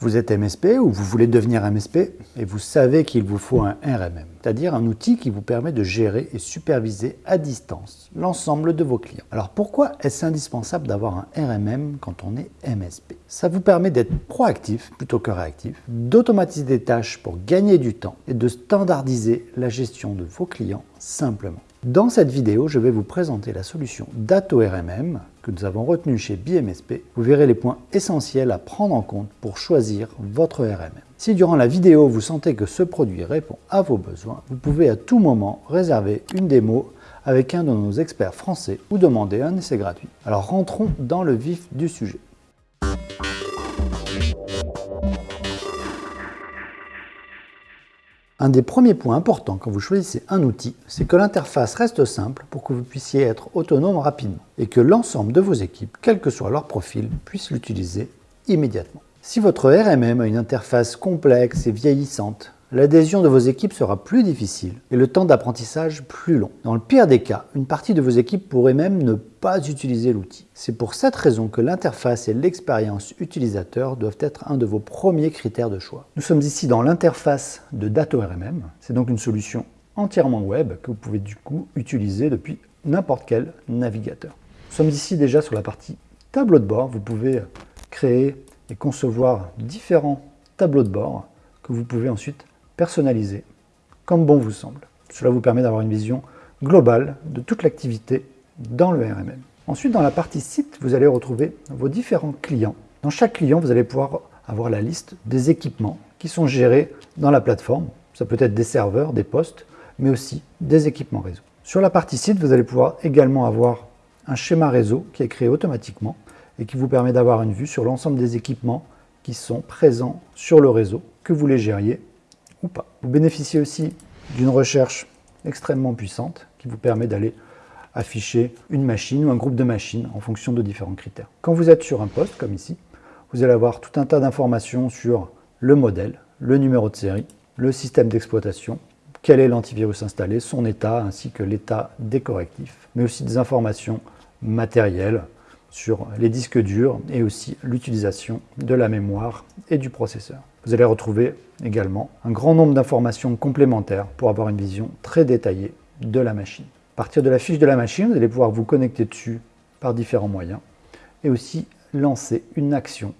Vous êtes MSP ou vous voulez devenir MSP et vous savez qu'il vous faut un RMM, c'est-à-dire un outil qui vous permet de gérer et superviser à distance l'ensemble de vos clients. Alors pourquoi est-ce indispensable d'avoir un RMM quand on est MSP Ça vous permet d'être proactif plutôt que réactif, d'automatiser des tâches pour gagner du temps et de standardiser la gestion de vos clients simplement. Dans cette vidéo, je vais vous présenter la solution Dato RMM que nous avons retenue chez BMSP. Vous verrez les points essentiels à prendre en compte pour choisir votre RMM. Si durant la vidéo, vous sentez que ce produit répond à vos besoins, vous pouvez à tout moment réserver une démo avec un de nos experts français ou demander un essai gratuit. Alors rentrons dans le vif du sujet. Un des premiers points importants quand vous choisissez un outil, c'est que l'interface reste simple pour que vous puissiez être autonome rapidement et que l'ensemble de vos équipes, quel que soit leur profil, puissent l'utiliser immédiatement. Si votre RMM a une interface complexe et vieillissante, l'adhésion de vos équipes sera plus difficile et le temps d'apprentissage plus long. Dans le pire des cas, une partie de vos équipes pourrait même ne pas utiliser l'outil. C'est pour cette raison que l'interface et l'expérience utilisateur doivent être un de vos premiers critères de choix. Nous sommes ici dans l'interface de DatoRMM. C'est donc une solution entièrement web que vous pouvez du coup utiliser depuis n'importe quel navigateur. Nous sommes ici déjà sur la partie tableau de bord. Vous pouvez créer et concevoir différents tableaux de bord que vous pouvez ensuite personnalisé, comme bon vous semble. Cela vous permet d'avoir une vision globale de toute l'activité dans le RMM. Ensuite, dans la partie site, vous allez retrouver vos différents clients. Dans chaque client, vous allez pouvoir avoir la liste des équipements qui sont gérés dans la plateforme. Ça peut être des serveurs, des postes, mais aussi des équipements réseau. Sur la partie site, vous allez pouvoir également avoir un schéma réseau qui est créé automatiquement et qui vous permet d'avoir une vue sur l'ensemble des équipements qui sont présents sur le réseau, que vous les gériez Vous bénéficiez aussi d'une recherche extrêmement puissante qui vous permet d'aller afficher une machine ou un groupe de machines en fonction de différents critères. Quand vous êtes sur un poste, comme ici, vous allez avoir tout un tas d'informations sur le modèle, le numéro de série, le système d'exploitation, quel est l'antivirus installé, son état ainsi que l'état des correctifs, mais aussi des informations matérielles sur les disques durs et aussi l'utilisation de la mémoire et du processeur. Vous allez retrouver également un grand nombre d'informations complémentaires pour avoir une vision très détaillée de la machine. À partir de la fiche de la machine, vous allez pouvoir vous connecter dessus par différents moyens et aussi lancer une action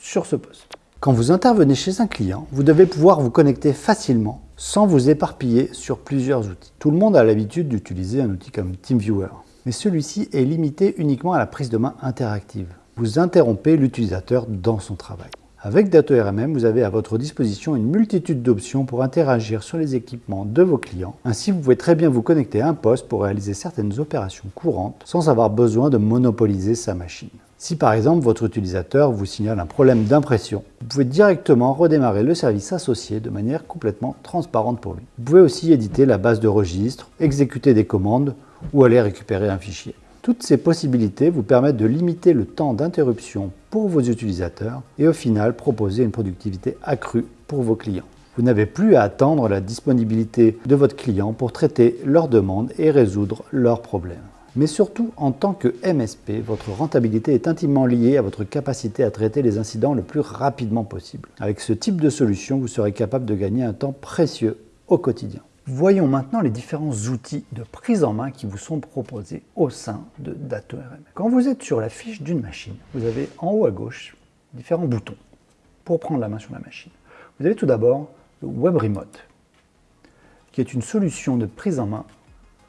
sur ce poste. Quand vous intervenez chez un client, vous devez pouvoir vous connecter facilement sans vous éparpiller sur plusieurs outils. Tout le monde a l'habitude d'utiliser un outil comme TeamViewer, mais celui-ci est limité uniquement à la prise de main interactive. Vous interrompez l'utilisateur dans son travail. Avec DatoRMM, vous avez à votre disposition une multitude d'options pour interagir sur les équipements de vos clients. Ainsi, vous pouvez très bien vous connecter à un poste pour réaliser certaines opérations courantes sans avoir besoin de monopoliser sa machine. Si par exemple votre utilisateur vous signale un problème d'impression, vous pouvez directement redémarrer le service associé de manière complètement transparente pour lui. Vous pouvez aussi éditer la base de registre, exécuter des commandes ou aller récupérer un fichier. Toutes ces possibilités vous permettent de limiter le temps d'interruption pour vos utilisateurs et au final proposer une productivité accrue pour vos clients. Vous n'avez plus à attendre la disponibilité de votre client pour traiter leurs demandes et résoudre leurs problèmes. Mais surtout, en tant que MSP, votre rentabilité est intimement liée à votre capacité à traiter les incidents le plus rapidement possible. Avec ce type de solution, vous serez capable de gagner un temps précieux au quotidien. Voyons maintenant les différents outils de prise en main qui vous sont proposés au sein de DatoRM. Quand vous êtes sur la fiche d'une machine, vous avez en haut à gauche différents boutons pour prendre la main sur la machine. Vous avez tout d'abord le Web Remote, qui est une solution de prise en main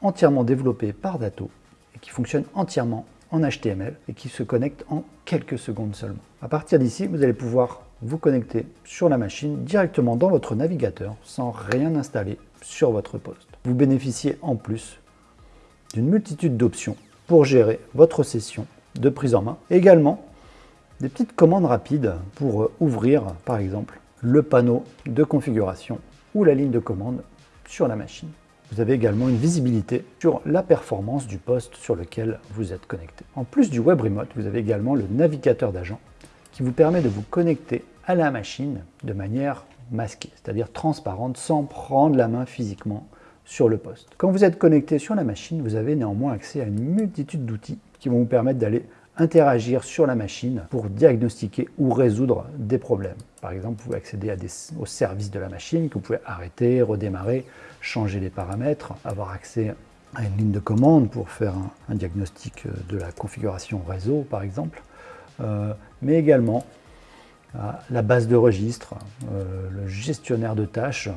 entièrement développée par Dato et qui fonctionne entièrement en HTML et qui se connecte en quelques secondes seulement. À partir d'ici, vous allez pouvoir vous connecter sur la machine directement dans votre navigateur sans rien installer sur votre poste. Vous bénéficiez en plus d'une multitude d'options pour gérer votre session de prise en main. Également, des petites commandes rapides pour euh, ouvrir, par exemple, le panneau de configuration ou la ligne de commande sur la machine. Vous avez également une visibilité sur la performance du poste sur lequel vous êtes connecté. En plus du Web Remote, vous avez également le navigateur d'agent qui vous permet de vous connecter à la machine de manière masquée, c'est-à-dire transparente, sans prendre la main physiquement sur le poste. Quand vous êtes connecté sur la machine, vous avez néanmoins accès à une multitude d'outils qui vont vous permettre d'aller interagir sur la machine pour diagnostiquer ou résoudre des problèmes. Par exemple, vous pouvez accéder à des, services de la machine que vous pouvez arrêter, redémarrer, changer les paramètres, avoir accès à une ligne de commande pour faire un, diagnostic de la configuration réseau, par exemple, euh, mais également la base de registre, euh, le gestionnaire de tâches,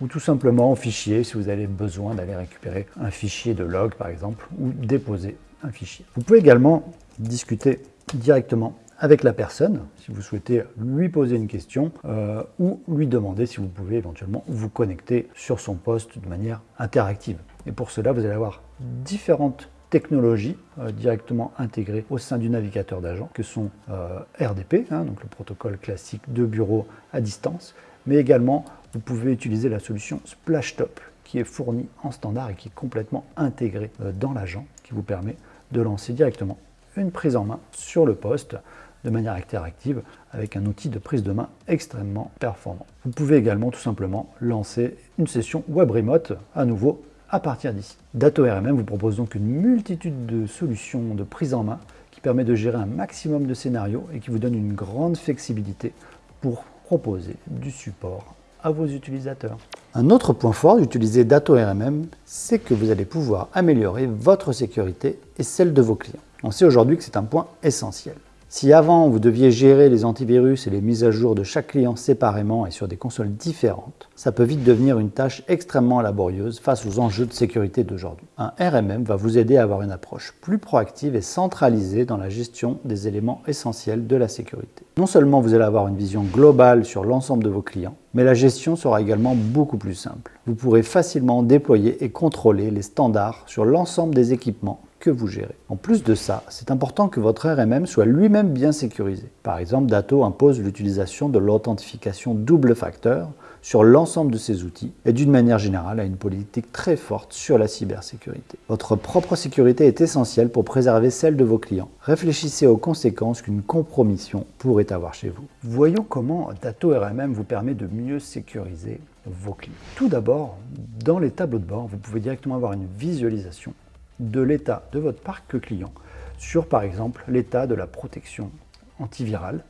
ou tout simplement au fichier si vous avez besoin d'aller récupérer un fichier de log, par exemple, ou déposer un fichier. Vous pouvez également discuter directement avec la personne, si vous souhaitez lui poser une question, euh, ou lui demander si vous pouvez éventuellement vous connecter sur son poste de manière interactive. Et pour cela, vous allez avoir différentes technologies euh, directement intégrées au sein du navigateur d'agent, que sont euh, RDP, hein, donc le protocole classique de bureau à distance, mais également vous pouvez utiliser la solution Splashtop, qui est fournie en standard et qui est complètement intégrée dans l'agent, qui vous permet de lancer directement une prise en main sur le poste de manière interactive avec un outil de prise de main extrêmement performant. Vous pouvez également tout simplement lancer une session web remote à nouveau à partir d'ici. DatoRMM vous propose donc une multitude de solutions de prise en main qui permet de gérer un maximum de scénarios et qui vous donne une grande flexibilité pour proposer du support à vos utilisateurs. Un autre point fort d'utiliser DatoRMM, c'est que vous allez pouvoir améliorer votre sécurité et celle de vos clients. On sait aujourd'hui que c'est un point essentiel. Si avant vous deviez gérer les antivirus et les mises à jour de chaque client séparément et sur des consoles différentes, ça peut vite devenir une tâche extrêmement laborieuse face aux enjeux de sécurité d'aujourd'hui. Un RMM va vous aider à avoir une approche plus proactive et centralisée dans la gestion des éléments essentiels de la sécurité. Non seulement vous allez avoir une vision globale sur l'ensemble de vos clients, mais la gestion sera également beaucoup plus simple. Vous pourrez facilement déployer et contrôler les standards sur l'ensemble des équipements que vous gérez. En plus de ça, c'est important que votre RMM soit lui-même bien sécurisé. Par exemple, Dato impose l'utilisation de l'authentification double facteur sur l'ensemble de ses outils et d'une manière générale a une politique très forte sur la cybersécurité. Votre propre sécurité est essentielle pour préserver celle de vos clients. Réfléchissez aux conséquences qu'une compromission pourrait avoir chez vous. Voyons comment Dato RMM vous permet de mieux sécuriser vos clients. Tout d'abord, dans les tableaux de bord, vous pouvez directement avoir une visualisation de l'état de votre parc client sur par exemple l'état de la protection antivirale,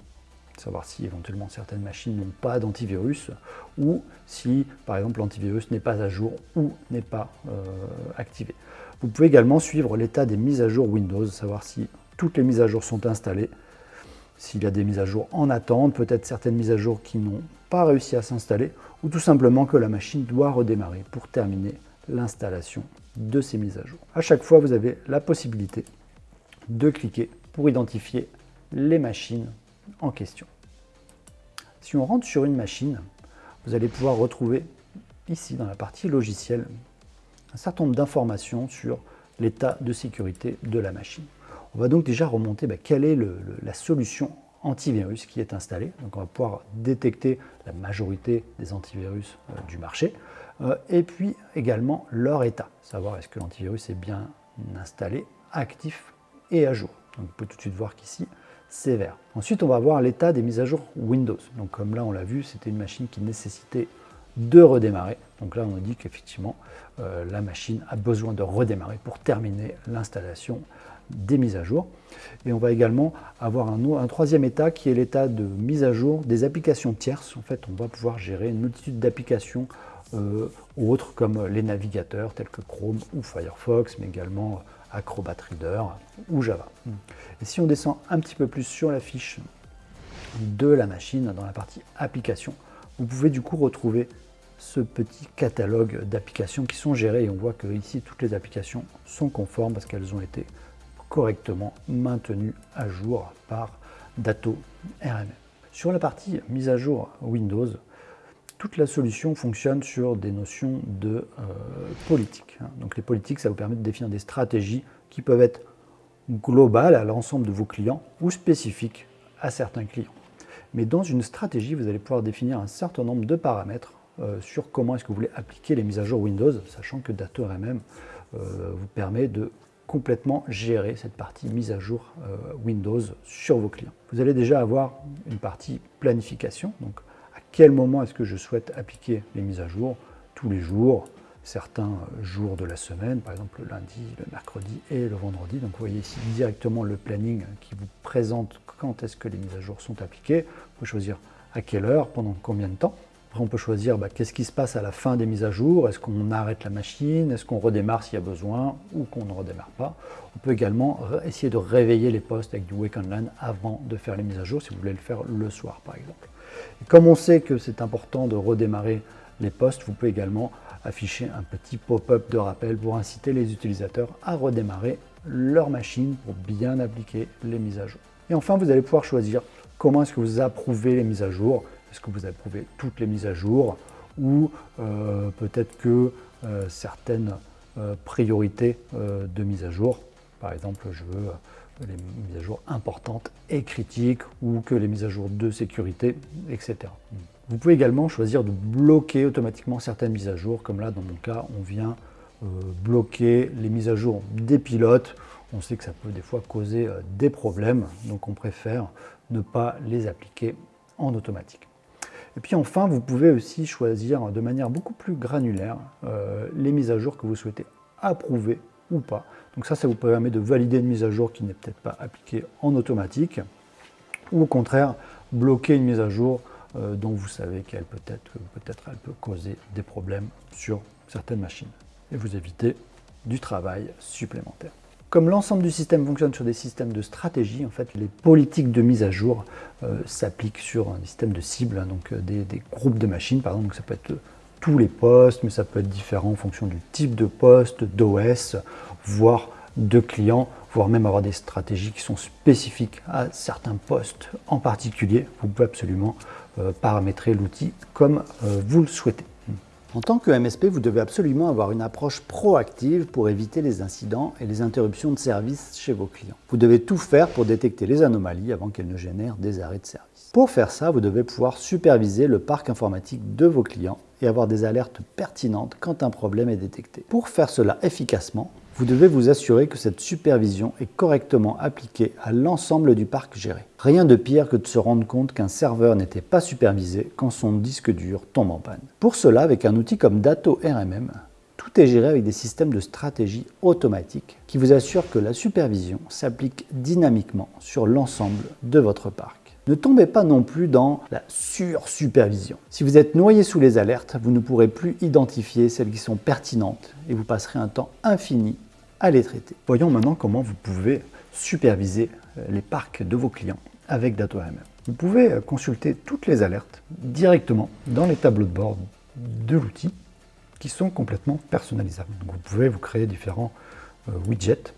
savoir si éventuellement certaines machines n'ont pas d'antivirus ou si par exemple l'antivirus n'est pas à jour ou n'est pas euh, activé. Vous pouvez également suivre l'état des mises à jour Windows, savoir si toutes les mises à jour sont installées, s'il y a des mises à jour en attente, peut-être certaines mises à jour qui n'ont pas réussi à s'installer, ou tout simplement que la machine doit redémarrer pour terminer l'installation de ces mises à jour. À chaque fois, vous avez la possibilité de cliquer pour identifier les machines en question. Si on rentre sur une machine, vous allez pouvoir retrouver ici dans la partie logiciel un certain nombre d'informations sur l'état de sécurité de la machine. On va donc déjà remonter bah, quelle est la solution antivirus qui est installée. Donc on va pouvoir détecter la majorité des antivirus euh, du marché. Euh, et puis également leur état, savoir est-ce que l'antivirus est bien installé, actif et à jour. Donc on peut tout de suite voir qu'ici, c'est vert. Ensuite, on va voir l'état des mises à jour Windows. Donc comme là, on l'a vu, c'était une machine qui nécessitait de redémarrer. Donc là, on nous dit qu'effectivement, euh, la machine a besoin de redémarrer pour terminer l'installation des mises à jour. Et on va également avoir un, un troisième état qui est l'état de mise à jour des applications tierces. En fait, on va pouvoir gérer une multitude d'applications euh, autres comme les navigateurs tels que Chrome ou Firefox, mais également Acrobat Reader ou Java. Et si on descend un petit peu plus sur la fiche de la machine, dans la partie applications, vous pouvez du coup retrouver ce petit catalogue d'applications qui sont gérées et on voit que ici toutes les applications sont conformes parce qu'elles ont été correctement maintenues à jour par Dato RMM. Sur la partie mise à jour Windows, toute la solution fonctionne sur des notions de euh, politique. Hein. Donc les politiques, ça vous permet de définir des stratégies qui peuvent être globales à l'ensemble de vos clients ou spécifiques à certains clients. Mais dans une stratégie, vous allez pouvoir définir un certain nombre de paramètres euh, sur comment est-ce que vous voulez appliquer les mises à jour Windows, sachant que DatoRMM euh, vous permet de complètement gérer cette partie mise à jour Windows sur vos clients. Vous allez déjà avoir une partie planification, quel moment est-ce que je souhaite appliquer les mises à jour Tous les jours, certains jours de la semaine, par exemple le lundi, le mercredi et le vendredi. Donc vous voyez ici directement le planning qui vous présente quand est-ce que les mises à jour sont appliquées. Vous pouvez choisir à quelle heure, pendant combien de temps. Après, on peut choisir bah, qu'est-ce qui se passe à la fin des mises à jour. Est-ce qu'on arrête la machine? Est-ce qu'on redémarre s'il y a besoin Ou qu'on ne redémarre pas? On peut également essayer de réveiller les postes avec du Wake Online avant de faire les mises à jour, si vous voulez le faire le soir, par exemple. Comme on sait que c'est important de redémarrer les postes, vous pouvez également afficher un petit pop-up de rappel pour inciter les utilisateurs à redémarrer leur machine pour bien appliquer les mises à jour. Et enfin, vous allez pouvoir choisir comment est-ce que vous approuvez les mises à jour. Est-ce que vous approuvez toutes les mises à jour ou euh, peut-être que euh, certaines euh, priorités de mise à jour, par exemple, je veux les mises à jour importantes et critiques ou que les mises à jour de sécurité, etc. Vous pouvez également choisir de bloquer automatiquement certaines mises à jour, comme là dans mon cas, on vient bloquer les mises à jour des pilotes. On sait que ça peut des fois causer des problèmes, donc on préfère ne pas les appliquer en automatique. Et puis enfin, vous pouvez aussi choisir de manière beaucoup plus granulaire euh, les mises à jour que vous souhaitez approuver pas. Donc ça, ça vous permet de valider une mise à jour qui n'est peut-être pas appliquée en automatique, ou au contraire, bloquer une mise à jour euh, dont vous savez qu'elle peut être, peut-être elle peut causer des problèmes sur certaines machines. Et vous évitez du travail supplémentaire. Comme l'ensemble du système fonctionne sur des systèmes de stratégie, en fait, les politiques de mise à jour euh, s'appliquent sur un système de cible, hein, donc euh, des, groupes de machines, par exemple. ça peut être tous les postes, mais ça peut être différent en fonction du type de poste, d'OS, voire de clients, voire même avoir des stratégies qui sont spécifiques à certains postes en particulier. Vous pouvez absolument euh, paramétrer l'outil comme vous le souhaitez. En tant que MSP, vous devez absolument avoir une approche proactive pour éviter les incidents et les interruptions de service chez vos clients. Vous devez tout faire pour détecter les anomalies avant qu'elles ne génèrent des arrêts de service. Pour faire ça, vous devez pouvoir superviser le parc informatique de vos clients et avoir des alertes pertinentes quand un problème est détecté. Pour faire cela efficacement, vous devez vous assurer que cette supervision est correctement appliquée à l'ensemble du parc géré. Rien de pire que de se rendre compte qu'un serveur n'était pas supervisé quand son disque dur tombe en panne. Pour cela, avec un outil comme Dato RMM, tout est géré avec des systèmes de stratégie automatiques qui vous assurent que la supervision s'applique dynamiquement sur l'ensemble de votre parc. Ne tombez pas non plus dans la sur-supervision. Si vous êtes noyé sous les alertes, vous ne pourrez plus identifier celles qui sont pertinentes et vous passerez un temps infini à les traiter. Voyons maintenant comment vous pouvez superviser euh, les parcs de vos clients avec DatoRMM. Vous pouvez euh, consulter toutes les alertes directement dans les tableaux de bord de l'outil qui sont complètement personnalisables. vous pouvez vous créer différents euh, widgets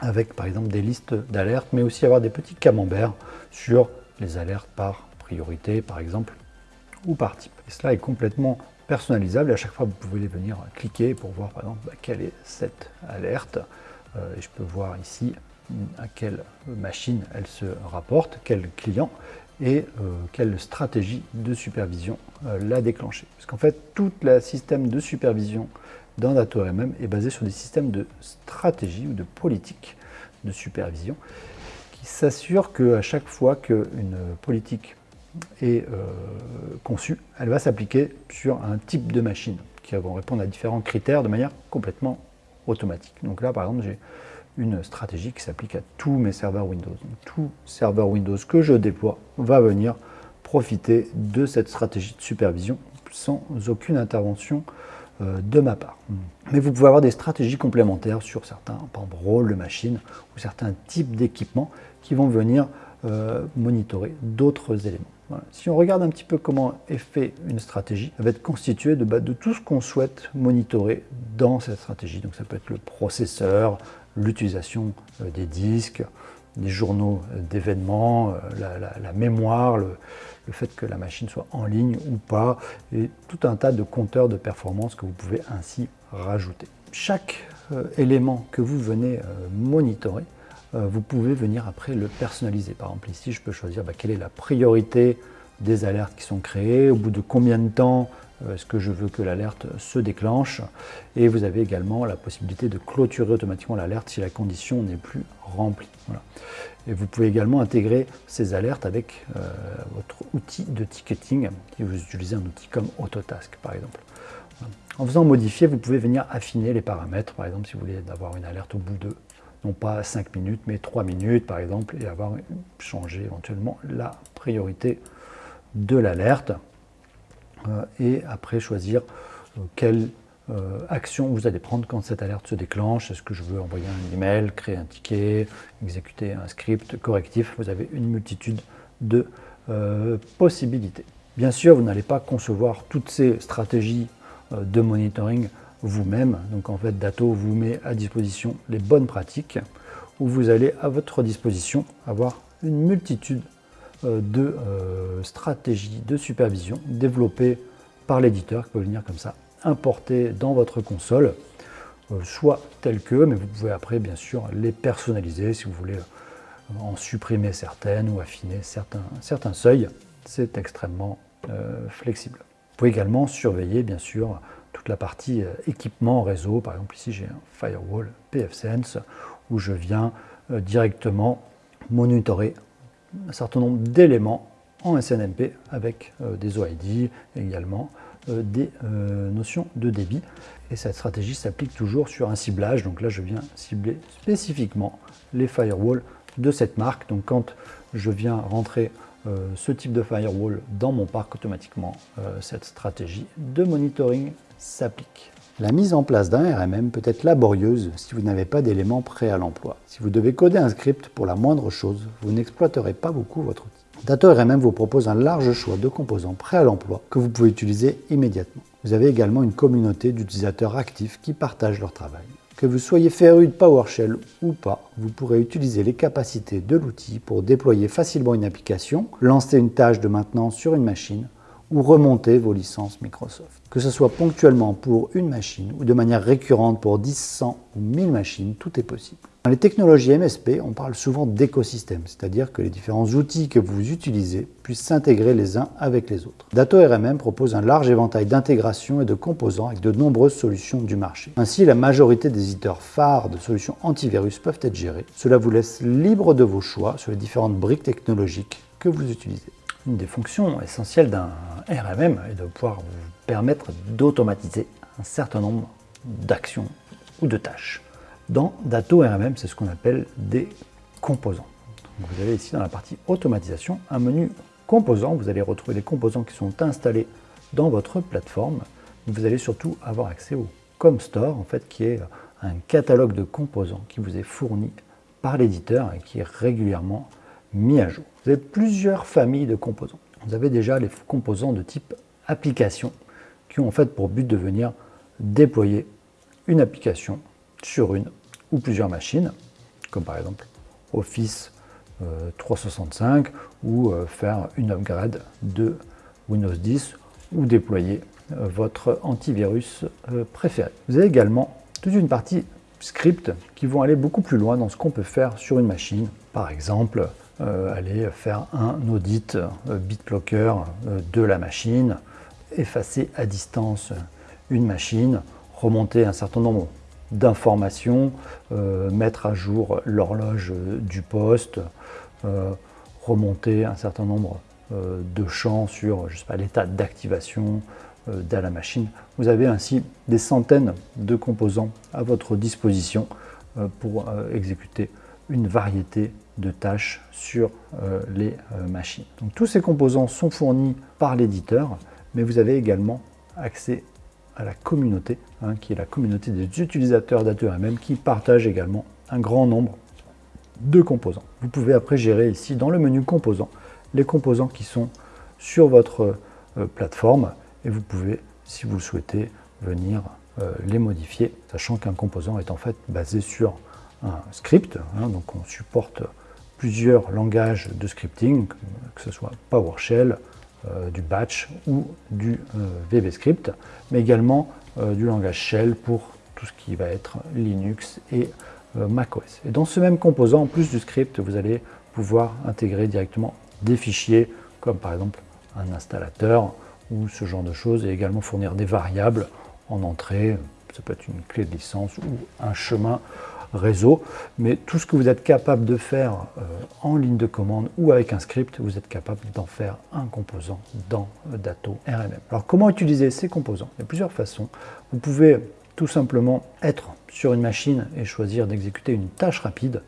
avec par exemple des listes d'alertes, mais aussi avoir des petits camemberts sur les alertes par priorité par exemple, ou par type. Et cela est complètement personnalisable et à chaque fois vous pouvez venir cliquer pour voir par exemple bah, quelle est cette alerte. Euh, et je peux voir ici à quelle machine elle se rapporte, quel client et euh, quelle stratégie de supervision euh, l'a déclenché. Parce qu'en fait, tout le système de supervision dans DatoRMM est basé sur des systèmes de stratégie ou de politique de supervision qui s'assurent qu'à chaque fois qu'une politique est euh, conçue, elle va s'appliquer sur un type de machine qui vont répondre à différents critères de manière complètement automatique. Donc là, par exemple, j'ai une stratégie qui s'applique à tous mes serveurs Windows. tout serveur Windows que je déploie va venir profiter de cette stratégie de supervision sans aucune intervention de ma part. Mais vous pouvez avoir des stratégies complémentaires sur certains par exemple, rôles de machine ou certains types d'équipements qui vont venir euh, monitorer d'autres éléments. Si on regarde un petit peu comment est fait une stratégie, elle va être constituée de, de tout ce qu'on souhaite monitorer dans cette stratégie. Donc ça peut être le processeur, l'utilisation euh, des disques, des journaux d'événements, la, mémoire, le, le fait que la machine soit en ligne ou pas, et tout un tas de compteurs de performance que vous pouvez ainsi rajouter. Chaque euh, élément que vous venez euh, monitorer, euh, vous pouvez venir après le personnaliser. Par exemple ici, je peux choisir bah, quelle est la priorité des alertes qui sont créées, au bout de combien de temps est-ce que je veux que l'alerte se déclenche Et vous avez également la possibilité de clôturer automatiquement l'alerte si la condition n'est plus remplie. Et vous pouvez également intégrer ces alertes avec euh, votre outil de ticketing, si vous utilisez un outil comme Autotask par exemple. En faisant modifier, vous pouvez venir affiner les paramètres. Par exemple, si vous voulez avoir une alerte au bout de, non pas 5 minutes, mais 3 minutes, par exemple, et avoir changé éventuellement la priorité de l'alerte. Euh, et après, choisir euh, quelle euh, action vous allez prendre quand cette alerte se déclenche. Est-ce que je veux envoyer un email, créer un ticket, exécuter un script correctif? Vous avez une multitude de possibilités. Bien sûr, vous n'allez pas concevoir toutes ces stratégies de monitoring vous-même. Donc en fait, Dato vous met à disposition les bonnes pratiques où vous allez à votre disposition avoir une multitude de euh, stratégies de supervision développées par l'éditeur qui peut venir comme ça importer dans votre console, euh, soit tel que, mais vous pouvez après bien sûr les personnaliser si vous voulez en supprimer certaines ou affiner certains, certains seuils. C'est extrêmement flexible. Vous pouvez également surveiller bien sûr toute la partie équipement réseau. Par exemple ici j'ai un firewall pfSense où je viens directement monitorer un certain nombre d'éléments en SNMP avec euh, des OID également euh, des euh, notions de débit. Et cette stratégie s'applique toujours sur un ciblage. Donc là, je viens cibler spécifiquement les firewalls de cette marque. Donc quand je viens rentrer ce type de firewall dans mon parc, automatiquement, cette stratégie de monitoring s'applique. La mise en place d'un RMM peut être laborieuse si vous n'avez pas d'éléments prêts à l'emploi. Si vous devez coder un script pour la moindre chose, vous n'exploiterez pas beaucoup votre outil. Dato RMM vous propose un large choix de composants prêts à l'emploi que vous pouvez utiliser immédiatement. Vous avez également une communauté d'utilisateurs actifs qui partagent leur travail. Que vous soyez féru de PowerShell ou pas, vous pourrez utiliser les capacités de l'outil pour déployer facilement une application, lancer une tâche de maintenance sur une machine ou remonter vos licences Microsoft. Que ce soit ponctuellement pour une machine ou de manière récurrente pour 10, 100 ou 1000 machines, tout est possible. Dans les technologies MSP, on parle souvent d'écosystème, c'est-à-dire que les différents outils que vous utilisez puissent s'intégrer les uns avec les autres. Dato RMM propose un large éventail d'intégration et de composants avec de nombreuses solutions du marché. Ainsi, la majorité des éditeurs phares de solutions antivirus peuvent être gérés. Cela vous laisse libre de vos choix sur les différentes briques technologiques que vous utilisez. Une des fonctions essentielles d'un RMM est de pouvoir vous permettre d'automatiser un certain nombre d'actions ou de tâches. Dans Dato RMM, c'est ce qu'on appelle des composants. vous avez ici dans la partie automatisation un menu composants. Vous allez retrouver les composants qui sont installés dans votre plateforme. Vous allez surtout avoir accès au ComStore, en fait, qui est un catalogue de composants qui vous est fourni par l'éditeur et qui est régulièrement mis à jour. Vous avez plusieurs familles de composants. Vous avez déjà les composants de type application qui ont en fait pour but de venir déployer une application sur une ou plusieurs machines, comme par exemple Office 365 euh, ou euh, faire une upgrade de Windows 10 ou déployer euh, votre antivirus préféré. Vous avez également toute une partie script qui vont aller beaucoup plus loin dans ce qu'on peut faire sur une machine. Par exemple, aller faire un audit euh, BitLocker euh, de la machine, effacer à distance une machine, remonter un certain nombre d'informations, mettre à jour l'horloge du poste, remonter un certain nombre de champs sur l'état d'activation de la machine. Vous avez ainsi des centaines de composants à votre disposition pour exécuter une variété de tâches sur euh, les euh, machines. Donc, tous ces composants sont fournis par l'éditeur, mais vous avez également accès à la communauté, hein, qui est la communauté des utilisateurs d'ATOMM qui partagent également un grand nombre de composants. Vous pouvez après gérer ici dans le menu composants les composants qui sont sur votre euh, plateforme et vous pouvez, si vous le souhaitez, venir les modifier, sachant qu'un composant est en fait basé sur un script, hein, donc on supporte plusieurs langages de scripting, que ce soit PowerShell, euh, du batch ou du euh, VBScript, mais également euh, du langage shell pour tout ce qui va être Linux et macOS. Et dans ce même composant, en plus du script, vous allez pouvoir intégrer directement des fichiers comme par exemple un installateur ou ce genre de choses et également fournir des variables en entrée, ça peut être une clé de licence ou un chemin réseau, mais tout ce que vous êtes capable de faire euh, en ligne de commande ou avec un script, vous êtes capable d'en faire un composant dans Dato RMM. Alors comment utiliser ces composants? Il y a plusieurs façons. Vous pouvez tout simplement être sur une machine et choisir d'exécuter une tâche rapide.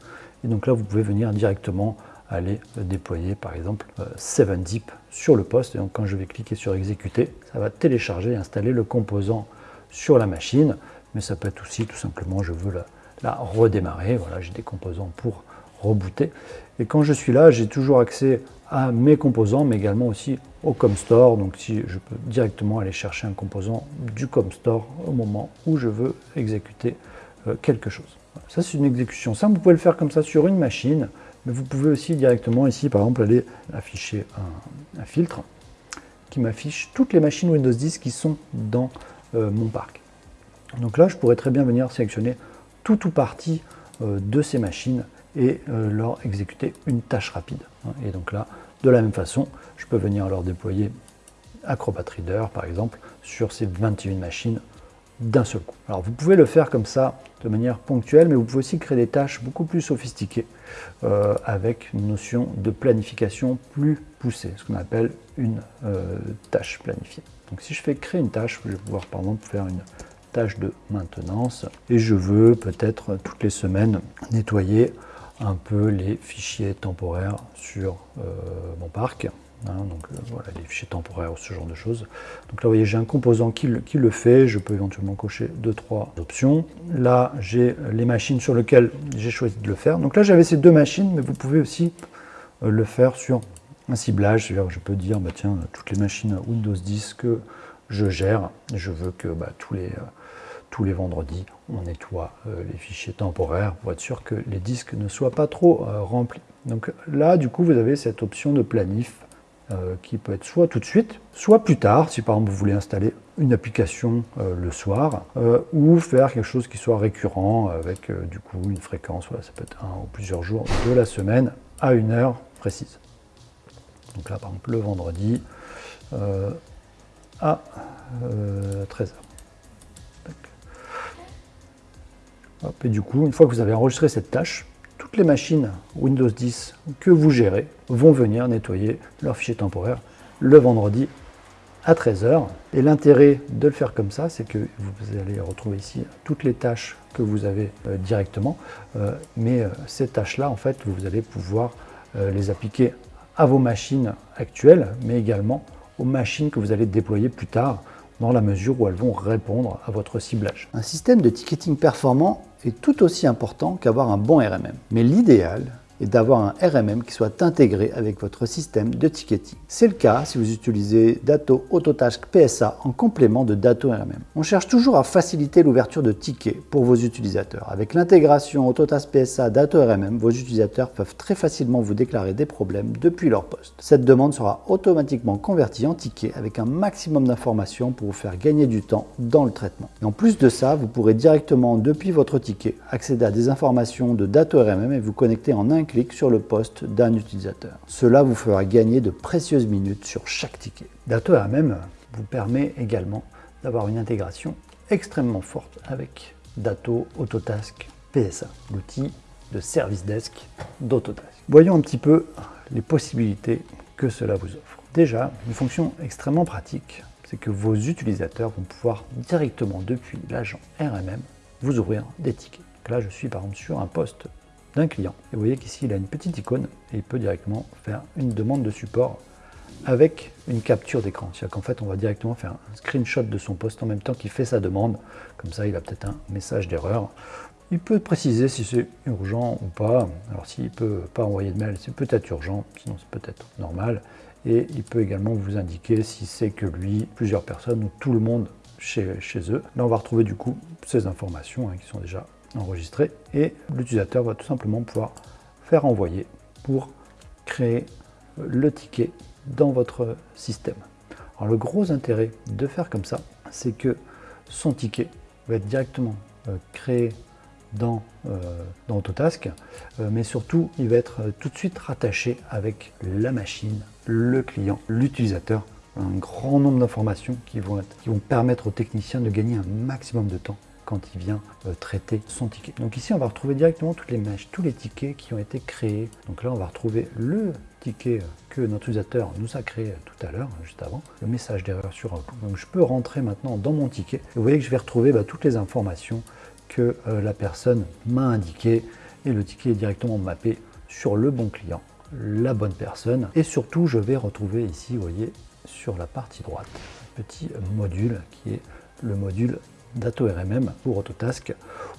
Et donc là, vous pouvez venir directement aller déployer par exemple 7-zip euh, sur le poste. Et donc quand je vais cliquer sur exécuter, ça va télécharger et installer le composant sur la machine. Mais ça peut être aussi tout simplement, je veux la, redémarrer. Voilà, j'ai des composants pour rebooter. Et quand je suis là, j'ai toujours accès à mes composants, mais également aussi au ComStore. Donc si je peux directement aller chercher un composant du ComStore au moment où je veux exécuter euh, quelque chose. Ça, c'est une exécution simple. Vous pouvez le faire comme ça sur une machine. Mais vous pouvez aussi directement ici, par exemple, aller afficher un, filtre qui m'affiche toutes les machines Windows 10 qui sont dans euh, mon parc. Donc là, je pourrais très bien venir sélectionner tout ou partie euh, de ces machines et euh, leur exécuter une tâche rapide. Et donc là, de la même façon, je peux venir leur déployer Acrobat Reader, par exemple, sur ces 21 machines d'un seul coup. Alors vous pouvez le faire comme ça de manière ponctuelle, mais vous pouvez aussi créer des tâches beaucoup plus sophistiquées euh, avec une notion de planification plus poussée, ce qu'on appelle une tâche planifiée. Donc si je fais créer une tâche, je vais pouvoir par exemple faire une tâche de maintenance et je veux peut-être toutes les semaines nettoyer un peu les fichiers temporaires sur euh, mon parc. Hein, donc euh, voilà, les fichiers temporaires ou ce genre de choses. Donc là, vous voyez, j'ai un composant qui le, fait. Je peux éventuellement cocher deux, trois options. Là, j'ai les machines sur lesquelles j'ai choisi de le faire. Donc là, j'avais ces deux machines, mais vous pouvez aussi euh, le faire sur un ciblage. Je peux dire, bah, tiens, toutes les machines Windows 10 que je gère, je veux que bah, tous les... tous les vendredis, on nettoie les fichiers temporaires pour être sûr que les disques ne soient pas trop remplis. Donc là, du coup, vous avez cette option de planif euh, qui peut être soit tout de suite, soit plus tard, si par exemple vous voulez installer une application euh, le soir, euh, ou faire quelque chose qui soit récurrent avec du coup une fréquence, voilà, ça peut être un ou plusieurs jours de la semaine à une heure précise. Donc là par exemple le vendredi à 13h. Et du coup, une fois que vous avez enregistré cette tâche, les machines Windows 10 que vous gérez vont venir nettoyer leur fichier temporaire le vendredi à 13h. Et l'intérêt de le faire comme ça, c'est que vous allez retrouver ici toutes les tâches que vous avez euh, directement. Euh, mais euh, ces tâches-là, en fait, vous allez pouvoir les appliquer à vos machines actuelles, mais également aux machines que vous allez déployer plus tard dans la mesure où elles vont répondre à votre ciblage. Un système de ticketing performant est tout aussi important qu'avoir un bon RMM. Mais l'idéal et d'avoir un RMM qui soit intégré avec votre système de ticketing. C'est le cas si vous utilisez Dato Autotask PSA en complément de Dato RMM. On cherche toujours à faciliter l'ouverture de tickets pour vos utilisateurs. Avec l'intégration Autotask PSA Dato RMM, vos utilisateurs peuvent très facilement vous déclarer des problèmes depuis leur poste. Cette demande sera automatiquement convertie en ticket avec un maximum d'informations pour vous faire gagner du temps dans le traitement. En plus de ça, vous pourrez directement depuis votre ticket accéder à des informations de Dato RMM et vous connecter en un sur le poste d'un utilisateur. Cela vous fera gagner de précieuses minutes sur chaque ticket. Datto RMM vous permet également d'avoir une intégration extrêmement forte avec Datto Autotask PSA, l'outil de service desk d'Autotask. Voyons un petit peu les possibilités que cela vous offre. Déjà, une fonction extrêmement pratique, c'est que vos utilisateurs vont pouvoir directement depuis l'agent RMM vous ouvrir des tickets. là, je suis par exemple sur un poste d'un client. Et vous voyez qu'ici, il a une petite icône et il peut directement faire une demande de support avec une capture d'écran. C'est-à-dire qu'en fait, on va directement faire un screenshot de son poste en même temps qu'il fait sa demande. Comme ça, il a peut-être un message d'erreur. Il peut préciser si c'est urgent ou pas. Alors, s'il ne peut pas envoyer de mail, c'est peut-être urgent, sinon c'est peut-être normal. Et il peut également vous indiquer si c'est que lui, plusieurs personnes ou tout le monde chez, eux. Là, on va retrouver du coup ces informations hein, qui sont déjà enregistré et l'utilisateur va tout simplement pouvoir faire envoyer pour créer le ticket dans votre système. Alors le gros intérêt de faire comme ça, c'est que son ticket va être directement euh, créé dans, euh, dans Autotask, euh, mais surtout il va être tout de suite rattaché avec la machine, le client, l'utilisateur, un grand nombre d'informations qui, vont qui vont permettre aux techniciens de gagner un maximum de temps quand il vient euh, traiter son ticket. Donc ici, on va retrouver directement toutes les mèches, tous les tickets qui ont été créés. Donc là, on va retrouver le ticket que notre utilisateur nous a créé tout à l'heure, juste avant, le message d'erreur sur. Donc je peux rentrer maintenant dans mon ticket. Et vous voyez que je vais retrouver bah, toutes les informations que euh, la personne m'a indiquées et le ticket est directement mappé sur le bon client, la bonne personne. Et surtout, je vais retrouver ici, vous voyez, sur la partie droite, un petit module qui est le module RMM pour Autotask,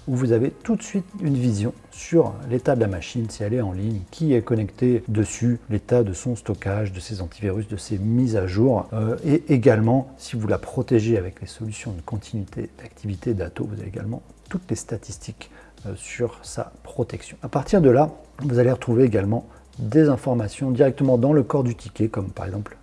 où vous avez tout de suite une vision sur l'état de la machine, si elle est en ligne, qui est connecté dessus, l'état de son stockage, de ses antivirus, de ses mises à jour, euh, et également, si vous la protégez avec les solutions de continuité d'activité d'Ato, vous avez également toutes les statistiques euh, sur sa protection. À partir de là, vous allez retrouver également des informations directement dans le corps du ticket, comme par exemple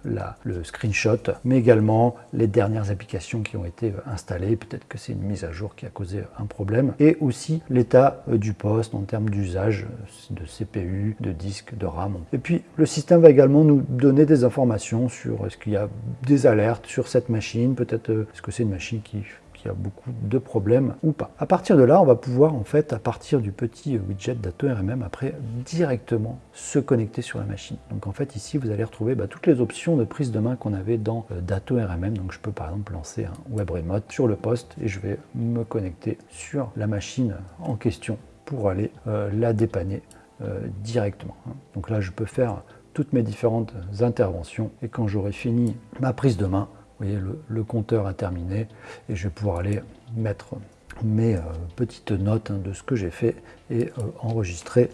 le screenshot, mais également les dernières applications qui ont été installées, peut-être que c'est une mise à jour qui a causé un problème, et aussi l'état euh, du poste en termes d'usage euh, de CPU, de disque, de RAM. Et puis le système va également nous donner des informations sur est-ce qu'il y a des alertes sur cette machine, peut-être euh, est-ce que c'est une machine qui y a beaucoup de problèmes ou pas. À partir de là, on va pouvoir en fait, à partir du petit widget Dato RMM, après directement se connecter sur la machine. Donc en fait ici, vous allez retrouver bah, toutes les options de prise de main qu'on avait dans euh, Dato RMM. Donc je peux par exemple lancer un web remote sur le poste et je vais me connecter sur la machine en question pour aller euh, la dépanner euh, directement. Hein. Donc là, je peux faire toutes mes différentes interventions et quand j'aurai fini ma prise de main, vous voyez, le, compteur a terminé et je vais pouvoir aller mettre mes euh, petites notes hein, de ce que j'ai fait et euh, enregistrer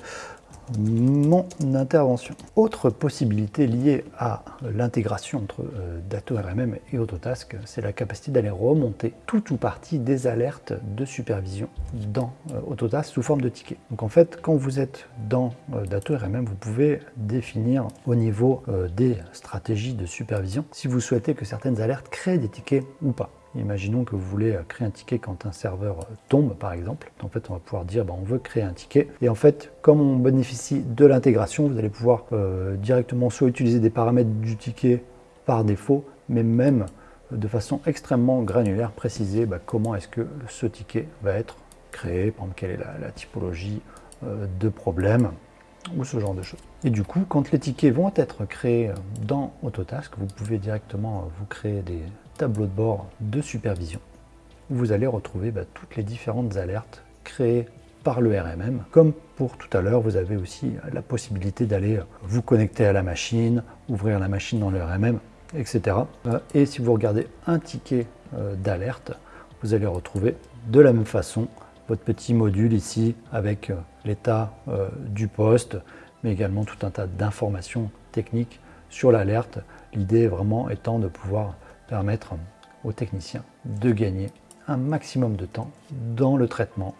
mon intervention. Autre possibilité liée à l'intégration entre euh, Dato RMM et Autotask, c'est la capacité d'aller remonter tout ou partie des alertes de supervision dans euh, Autotask sous forme de ticket. Donc en fait, quand vous êtes dans euh, RMM, vous pouvez définir au niveau des stratégies de supervision si vous souhaitez que certaines alertes créent des tickets ou pas. Imaginons que vous voulez euh, créer un ticket quand un serveur euh, tombe, par exemple. En fait, on va pouvoir dire, bah, on veut créer un ticket. Et en fait, comme on bénéficie de l'intégration, vous allez pouvoir euh, directement soit utiliser des paramètres du ticket par défaut, mais même de façon extrêmement granulaire, préciser bah, comment est-ce que ce ticket va être créé, quelle est la, typologie de problème, ou ce genre de choses. Et du coup, quand les tickets vont être créés dans Autotask, vous pouvez directement vous créer des tableaux de bord de supervision où vous allez retrouver bah, toutes les différentes alertes créées par le RMM. Comme pour tout à l'heure, vous avez aussi la possibilité d'aller vous connecter à la machine, ouvrir la machine dans le RMM, etc. Euh, et si vous regardez un ticket euh, d'alerte, vous allez retrouver de la même façon votre petit module ici avec euh, l'état du poste, mais également tout un tas d'informations techniques sur l'alerte. L'idée vraiment étant de pouvoir permettre aux techniciens de gagner un maximum de temps dans le traitement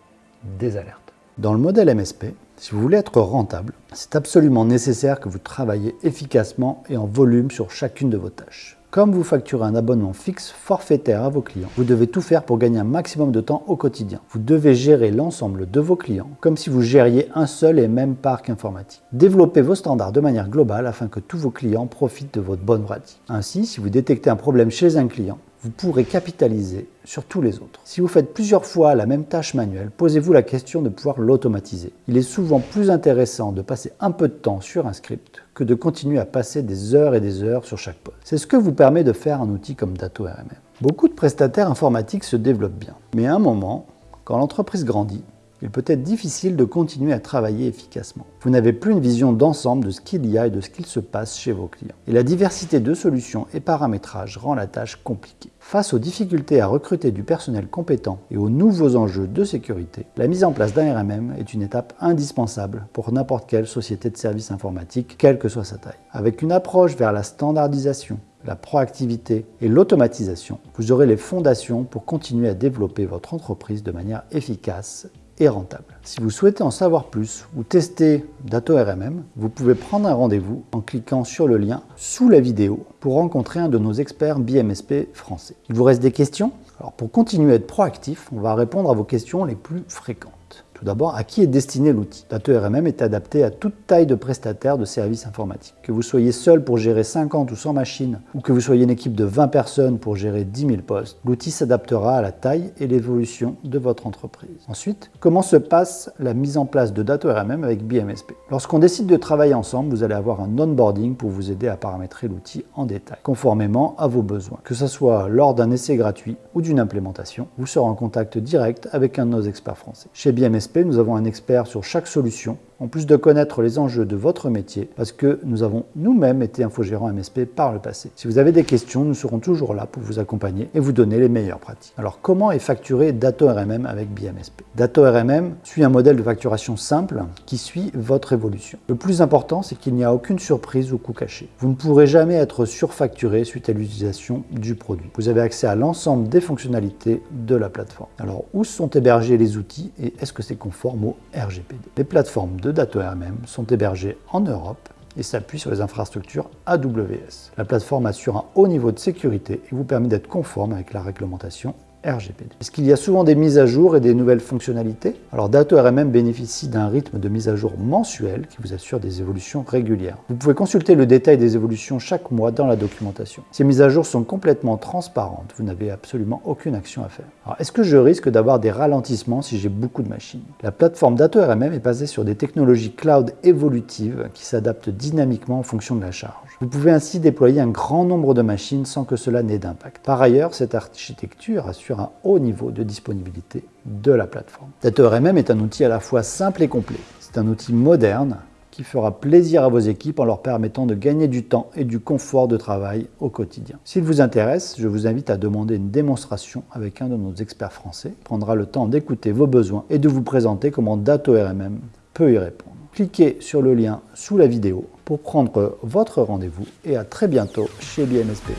des alertes. Dans le modèle MSP, si vous voulez être rentable, c'est absolument nécessaire que vous travaillez efficacement et en volume sur chacune de vos tâches. Comme vous facturez un abonnement fixe forfaitaire à vos clients, vous devez tout faire pour gagner un maximum de temps au quotidien. Vous devez gérer l'ensemble de vos clients comme si vous gériez un seul et même parc informatique. Développez vos standards de manière globale afin que tous vos clients profitent de votre bonne pratique. Ainsi, si vous détectez un problème chez un client, vous pourrez capitaliser sur tous les autres. Si vous faites plusieurs fois la même tâche manuelle, posez-vous la question de pouvoir l'automatiser. Il est souvent plus intéressant de passer un peu de temps sur un script que de continuer à passer des heures et des heures sur chaque poste. C'est ce que vous permet de faire un outil comme Dato RMM. Beaucoup de prestataires informatiques se développent bien, mais à un moment, quand l'entreprise grandit, il peut être difficile de continuer à travailler efficacement. Vous n'avez plus une vision d'ensemble de ce qu'il y a et de ce qu'il se passe chez vos clients. Et la diversité de solutions et paramétrages rend la tâche compliquée. Face aux difficultés à recruter du personnel compétent et aux nouveaux enjeux de sécurité, la mise en place d'un RMM est une étape indispensable pour n'importe quelle société de services informatiques, quelle que soit sa taille. Avec une approche vers la standardisation, la proactivité et l'automatisation, vous aurez les fondations pour continuer à développer votre entreprise de manière efficace rentable. Si vous souhaitez en savoir plus ou tester Dato RMM, vous pouvez prendre un rendez-vous en cliquant sur le lien sous la vidéo pour rencontrer un de nos experts BMSP français. Il vous reste des questions? Alors pour continuer à être proactif, on va répondre à vos questions les plus fréquentes. Tout d'abord, à qui est destiné l'outil Dato RMM est adapté à toute taille de prestataire de services informatiques. Que vous soyez seul pour gérer 50 ou 100 machines, ou que vous soyez une équipe de 20 personnes pour gérer 10 000 postes, l'outil s'adaptera à la taille et l'évolution de votre entreprise. Ensuite, comment se passe la mise en place de Dato RMM avec BMSP Lorsqu'on décide de travailler ensemble, vous allez avoir un onboarding pour vous aider à paramétrer l'outil en détail, conformément à vos besoins. Que ce soit lors d'un essai gratuit ou d'une implémentation, vous serez en contact direct avec un de nos experts français. Chez BMSP, nous avons un expert sur chaque solution en plus de connaître les enjeux de votre métier, parce que nous avons nous-mêmes été infogérants MSP par le passé. Si vous avez des questions, nous serons toujours là pour vous accompagner et vous donner les meilleures pratiques. Alors comment est facturé Dato RMM avec BMSP Dato RMM suit un modèle de facturation simple qui suit votre évolution. Le plus important, c'est qu'il n'y a aucune surprise ou coût caché. Vous ne pourrez jamais être surfacturé suite à l'utilisation du produit. Vous avez accès à l'ensemble des fonctionnalités de la plateforme. Alors où sont hébergés les outils et est-ce que c'est conforme au RGPD Les plateformes de RMM sont hébergés en Europe et s'appuient sur les infrastructures AWS. La plateforme assure un haut niveau de sécurité et vous permet d'être conforme avec la réglementation RGPD. Est-ce qu'il y a souvent des mises à jour et des nouvelles fonctionnalités Alors Dato RMM bénéficie d'un rythme de mise à jour mensuel qui vous assure des évolutions régulières. Vous pouvez consulter le détail des évolutions chaque mois dans la documentation. Ces mises à jour sont complètement transparentes, vous n'avez absolument aucune action à faire. Alors est-ce que je risque d'avoir des ralentissements si j'ai beaucoup de machines? La plateforme Dato RMM est basée sur des technologies cloud évolutives qui s'adaptent dynamiquement en fonction de la charge. Vous pouvez ainsi déployer un grand nombre de machines sans que cela n'ait d'impact. Par ailleurs, cette architecture assure un haut niveau de disponibilité de la plateforme. RMM est un outil à la fois simple et complet. C'est un outil moderne qui fera plaisir à vos équipes en leur permettant de gagner du temps et du confort de travail au quotidien. S'il vous intéresse, je vous invite à demander une démonstration avec un de nos experts français. Il prendra le temps d'écouter vos besoins et de vous présenter comment RMM peut y répondre. Cliquez sur le lien sous la vidéo pour prendre votre rendez-vous et à très bientôt chez BMSP.